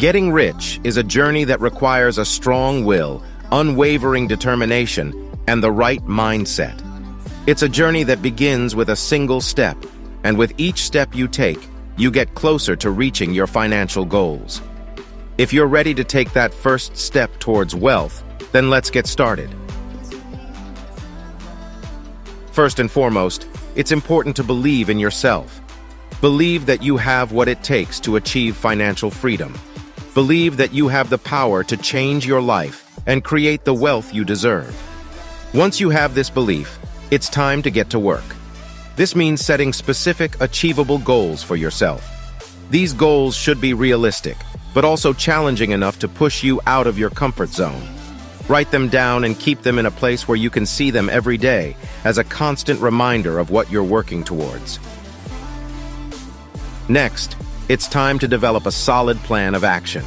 Getting rich is a journey that requires a strong will, unwavering determination, and the right mindset. It's a journey that begins with a single step, and with each step you take, you get closer to reaching your financial goals. If you're ready to take that first step towards wealth, then let's get started. First and foremost, it's important to believe in yourself. Believe that you have what it takes to achieve financial freedom. Believe that you have the power to change your life and create the wealth you deserve. Once you have this belief, it's time to get to work. This means setting specific, achievable goals for yourself. These goals should be realistic, but also challenging enough to push you out of your comfort zone. Write them down and keep them in a place where you can see them every day as a constant reminder of what you're working towards. Next, it's time to develop a solid plan of action.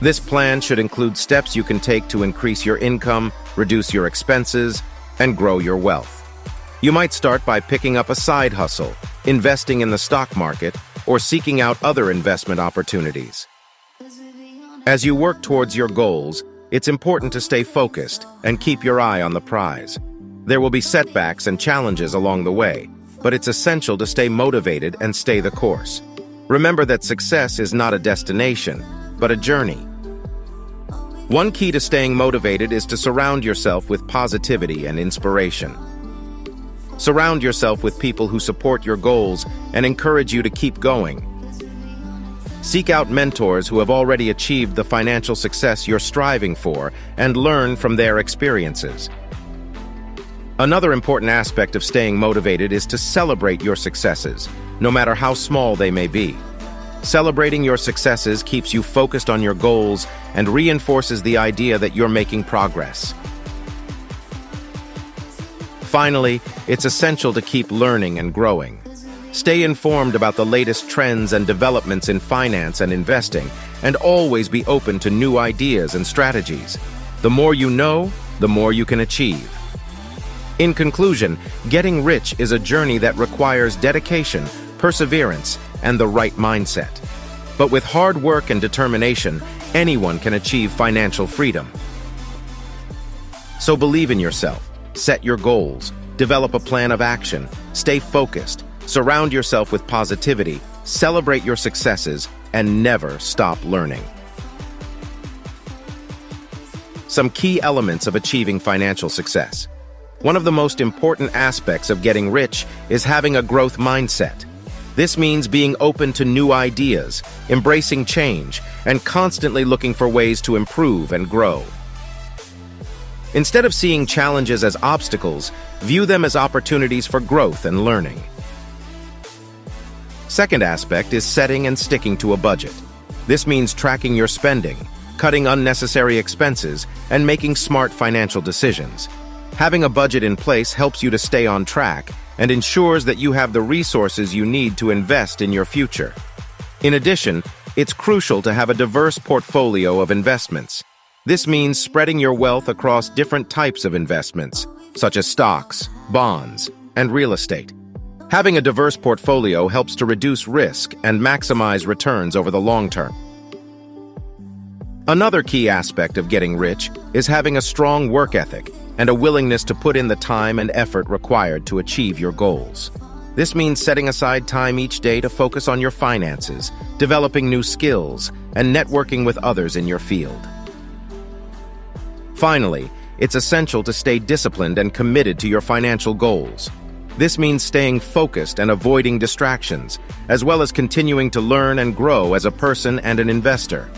This plan should include steps you can take to increase your income, reduce your expenses, and grow your wealth. You might start by picking up a side hustle, investing in the stock market, or seeking out other investment opportunities. As you work towards your goals, it's important to stay focused and keep your eye on the prize. There will be setbacks and challenges along the way, but it's essential to stay motivated and stay the course. Remember that success is not a destination, but a journey. One key to staying motivated is to surround yourself with positivity and inspiration. Surround yourself with people who support your goals and encourage you to keep going. Seek out mentors who have already achieved the financial success you're striving for and learn from their experiences. Another important aspect of staying motivated is to celebrate your successes, no matter how small they may be. Celebrating your successes keeps you focused on your goals and reinforces the idea that you're making progress. Finally, it's essential to keep learning and growing. Stay informed about the latest trends and developments in finance and investing, and always be open to new ideas and strategies. The more you know, the more you can achieve. In conclusion, getting rich is a journey that requires dedication, perseverance, and the right mindset. But with hard work and determination, anyone can achieve financial freedom. So believe in yourself, set your goals, develop a plan of action, stay focused, surround yourself with positivity, celebrate your successes, and never stop learning. Some key elements of achieving financial success. One of the most important aspects of getting rich is having a growth mindset. This means being open to new ideas, embracing change, and constantly looking for ways to improve and grow. Instead of seeing challenges as obstacles, view them as opportunities for growth and learning. Second aspect is setting and sticking to a budget. This means tracking your spending, cutting unnecessary expenses, and making smart financial decisions. Having a budget in place helps you to stay on track and ensures that you have the resources you need to invest in your future. In addition, it's crucial to have a diverse portfolio of investments. This means spreading your wealth across different types of investments, such as stocks, bonds, and real estate. Having a diverse portfolio helps to reduce risk and maximize returns over the long term. Another key aspect of getting rich is having a strong work ethic and a willingness to put in the time and effort required to achieve your goals. This means setting aside time each day to focus on your finances, developing new skills, and networking with others in your field. Finally, it's essential to stay disciplined and committed to your financial goals. This means staying focused and avoiding distractions, as well as continuing to learn and grow as a person and an investor.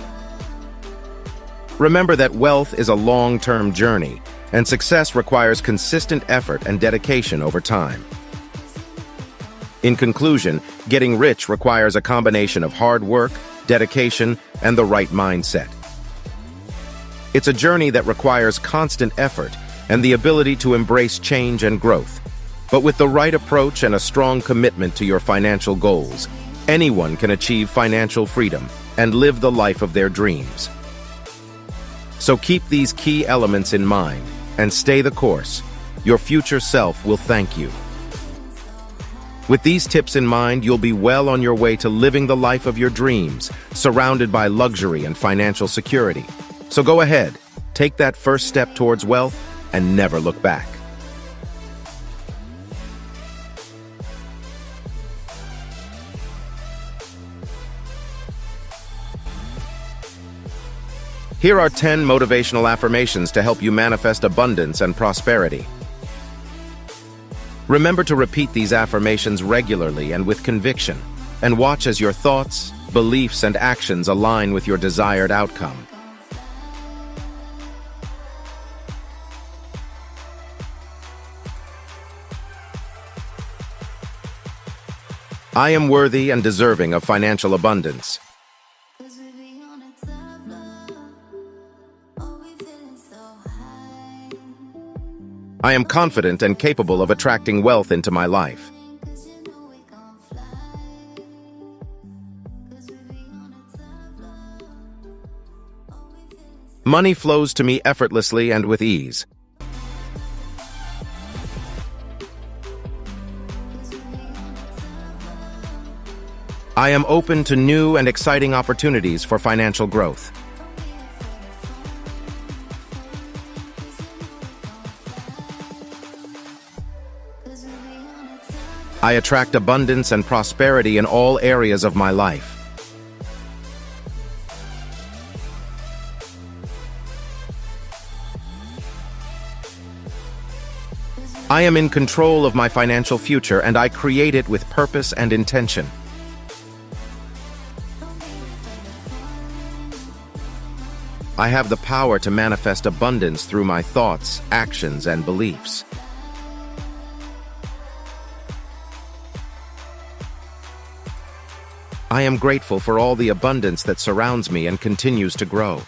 Remember that wealth is a long-term journey, and success requires consistent effort and dedication over time. In conclusion, getting rich requires a combination of hard work, dedication, and the right mindset. It's a journey that requires constant effort and the ability to embrace change and growth. But with the right approach and a strong commitment to your financial goals, anyone can achieve financial freedom and live the life of their dreams. So keep these key elements in mind and stay the course. Your future self will thank you. With these tips in mind, you'll be well on your way to living the life of your dreams, surrounded by luxury and financial security. So go ahead, take that first step towards wealth, and never look back. Here are 10 motivational affirmations to help you manifest abundance and prosperity. Remember to repeat these affirmations regularly and with conviction, and watch as your thoughts, beliefs, and actions align with your desired outcome. I am worthy and deserving of financial abundance. I am confident and capable of attracting wealth into my life. Money flows to me effortlessly and with ease. I am open to new and exciting opportunities for financial growth. I attract abundance and prosperity in all areas of my life. I am in control of my financial future and I create it with purpose and intention. I have the power to manifest abundance through my thoughts, actions, and beliefs. I am grateful for all the abundance that surrounds me and continues to grow.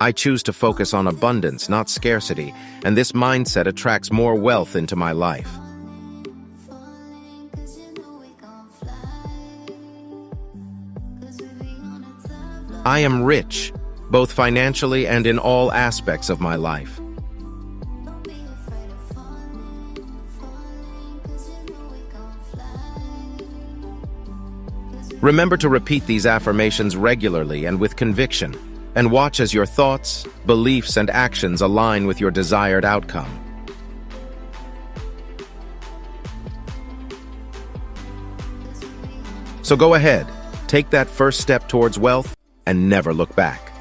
I choose to focus on abundance, not scarcity, and this mindset attracts more wealth into my life. I am rich, both financially and in all aspects of my life. Remember to repeat these affirmations regularly and with conviction, and watch as your thoughts, beliefs, and actions align with your desired outcome. So go ahead, take that first step towards wealth, and never look back.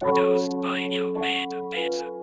Produced by New Made Beats.